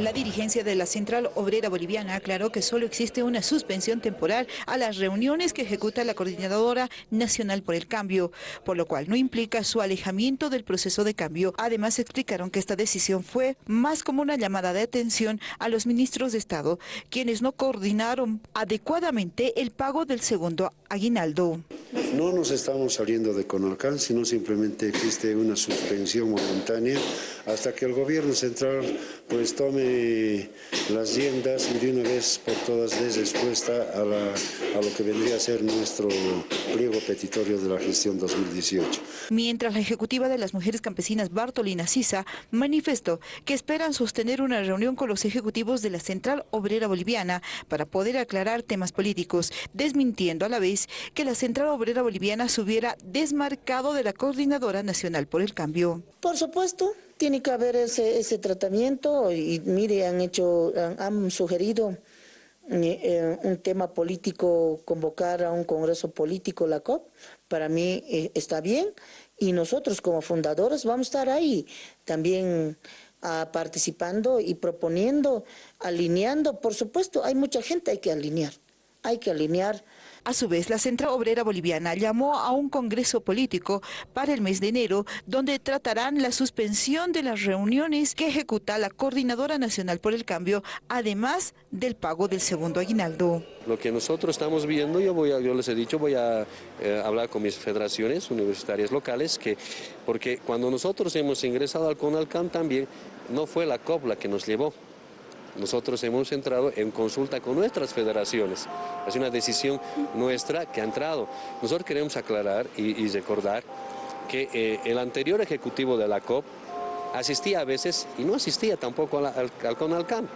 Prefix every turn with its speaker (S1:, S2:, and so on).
S1: La dirigencia de la Central Obrera Boliviana aclaró que solo existe una suspensión temporal a las reuniones que ejecuta la Coordinadora Nacional por el Cambio, por lo cual no implica su alejamiento del proceso de cambio. Además explicaron que esta decisión fue más como una llamada de atención a los ministros de Estado, quienes no coordinaron adecuadamente el pago del segundo aguinaldo.
S2: No nos estamos saliendo de Conalcan, sino simplemente existe una suspensión momentánea hasta que el gobierno central pues tome las riendas y de una vez por todas dé respuesta a, a lo que vendría a ser nuestro pliego petitorio de la gestión 2018.
S1: Mientras la ejecutiva de las mujeres campesinas Bartolina Sisa manifestó que esperan sostener una reunión con los ejecutivos de la Central Obrera Boliviana para poder aclarar temas políticos, desmintiendo a la vez que la Central Obrera Boliviana se hubiera desmarcado de la Coordinadora Nacional por el Cambio.
S3: Por supuesto, tiene que haber ese, ese tratamiento y mire, han hecho, han, sugerido eh, eh, un tema político, convocar a un congreso político, la COP, para mí eh, está bien. Y nosotros como fundadores vamos a estar ahí también ah, participando y proponiendo, alineando, por supuesto, hay mucha gente, hay que alinear, hay que alinear
S1: a su vez, la Central Obrera Boliviana llamó a un congreso político para el mes de enero, donde tratarán la suspensión de las reuniones que ejecuta la Coordinadora Nacional por el Cambio, además del pago del segundo aguinaldo.
S4: Lo que nosotros estamos viendo, yo, voy yo les he dicho, voy a eh, hablar con mis federaciones universitarias locales, que, porque cuando nosotros hemos ingresado al CONALCAN también, no fue la COP la que nos llevó, nosotros hemos entrado en consulta con nuestras federaciones. Es una decisión nuestra que ha entrado. Nosotros queremos aclarar y, recordar que eh, el anterior ejecutivo de la COP asistía a veces y no asistía tampoco al, al, al CONALCAN.